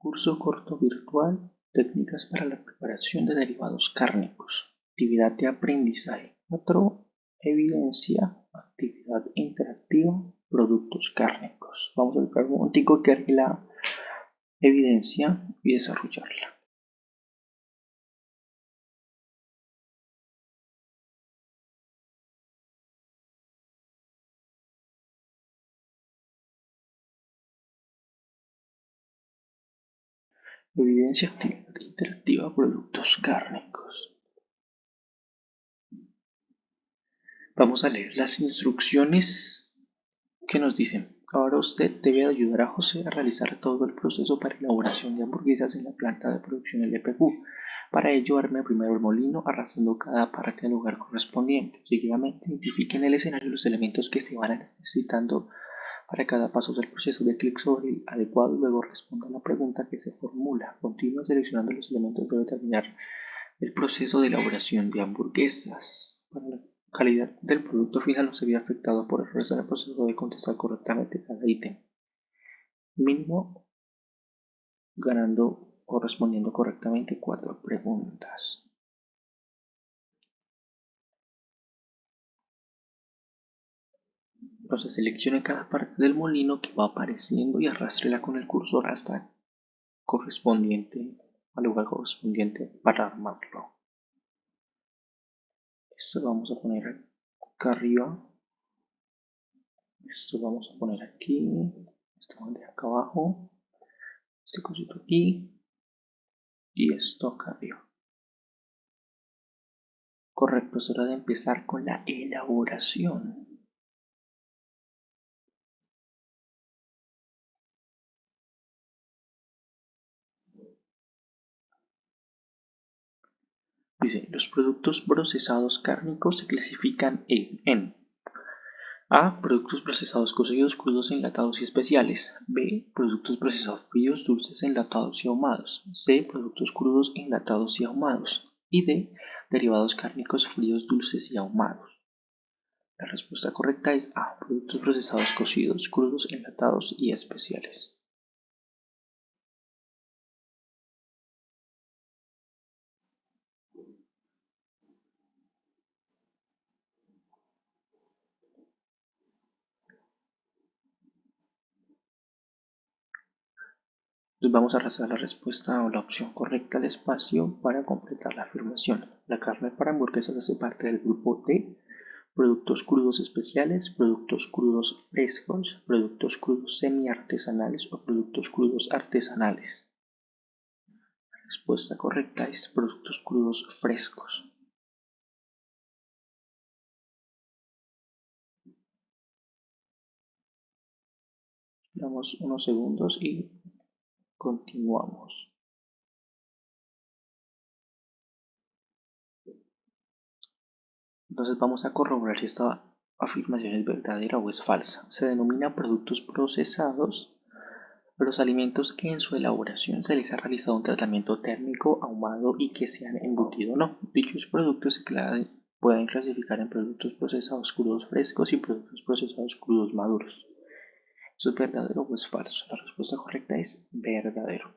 Curso corto virtual, técnicas para la preparación de derivados cárnicos. Actividad de aprendizaje 4, evidencia, actividad interactiva, productos cárnicos. Vamos a buscar un momentico que la evidencia y desarrollarla. Evidencia interactiva productos cárnicos. Vamos a leer las instrucciones que nos dicen. Ahora usted debe ayudar a José a realizar todo el proceso para elaboración de hamburguesas en la planta de producción LPQ. Para ello, arme primero el molino arrastrando cada parte al lugar correspondiente. Seguidamente, identifique en el escenario los elementos que se van necesitando para cada paso del proceso de clic sobre el adecuado luego responda a la pregunta que se formula. Continúa seleccionando los elementos debe terminar el proceso de elaboración de hamburguesas. Para la calidad del producto final no se vea afectado por errores en el proceso de contestar correctamente cada ítem. Mínimo ganando o respondiendo correctamente cuatro preguntas. Entonces seleccione cada parte del molino que va apareciendo y arrastrela con el cursor hasta correspondiente al lugar correspondiente para armarlo. Esto vamos a poner acá arriba. Esto vamos a poner aquí. Esto bandeja acá abajo. Este cosito aquí. Y esto acá arriba. Correcto, es hora de empezar con la elaboración. Dice, los productos procesados cárnicos se clasifican en, A. Productos procesados cocidos, crudos, enlatados y especiales. B. Productos procesados fríos, dulces, enlatados y ahumados. C. Productos crudos, enlatados y ahumados. Y D. Derivados cárnicos fríos, dulces y ahumados. La respuesta correcta es A. Productos procesados cocidos, crudos, enlatados y especiales. Entonces vamos a arrastrar la respuesta o la opción correcta al espacio para completar la afirmación. La carne para hamburguesas hace parte del grupo D. Productos crudos especiales, productos crudos frescos, productos crudos semi-artesanales o productos crudos artesanales. La respuesta correcta es productos crudos frescos. Damos unos segundos y Continuamos. Entonces vamos a corroborar si esta afirmación es verdadera o es falsa. Se denomina productos procesados los alimentos que en su elaboración se les ha realizado un tratamiento térmico ahumado y que se han embutido o no. Dichos productos se pueden clasificar en productos procesados crudos frescos y productos procesados crudos maduros. ¿Eso es verdadero o es falso? La respuesta correcta es verdadero.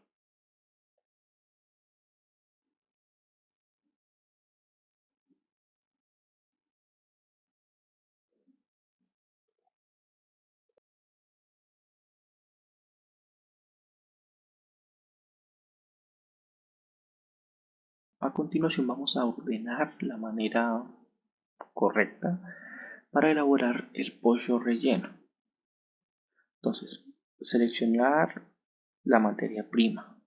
A continuación vamos a ordenar la manera correcta para elaborar el pollo relleno. Entonces, seleccionar la materia prima,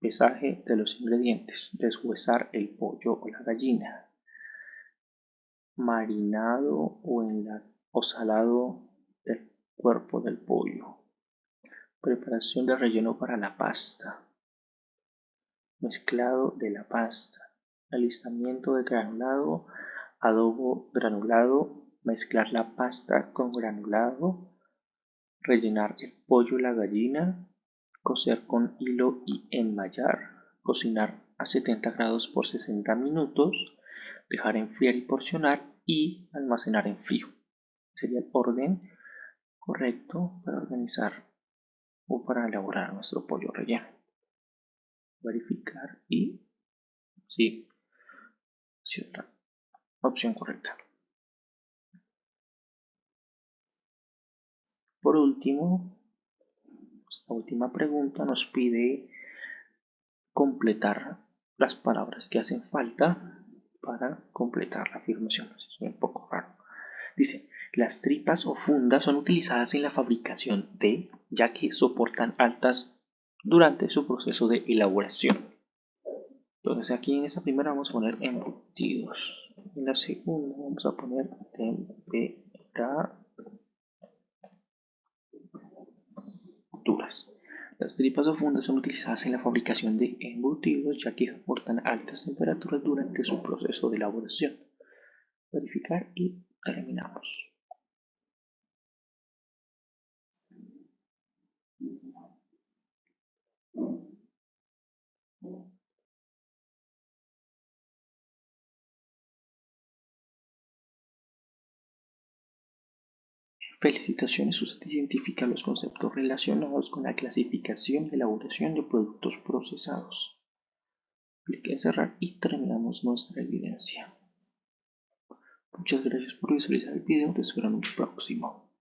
pesaje de los ingredientes, deshuesar el pollo o la gallina, marinado o, en la, salado del cuerpo del pollo, preparación de relleno para la pasta, mezclado de la pasta, alistamiento de granulado, adobo granulado, mezclar la pasta con granulado, rellenar el pollo la gallina, cocer con hilo y enmayar, cocinar a 70 grados por 60 minutos, dejar enfriar y porcionar y almacenar en frío. Sería el orden correcto para organizar o para elaborar nuestro pollo relleno. verificar y sí. Opción correcta. Por último, esta última pregunta nos pide completar las palabras que hacen falta para completar la afirmación. Es un poco raro. Dice, las tripas o fundas son utilizadas en la fabricación de, ya que soportan altas durante su proceso de elaboración. Entonces aquí en esta primera vamos a poner embutidos. En la segunda vamos a poner Las tripas o fundas son utilizadas en la fabricación de embutidos ya que soportan altas temperaturas durante su proceso de elaboración. Verificar y terminamos. Felicitaciones, usted identifica los conceptos relacionados con la clasificación y elaboración de productos procesados. Clique en cerrar y terminamos nuestra evidencia. Muchas gracias por visualizar el video, te espero en un próximo.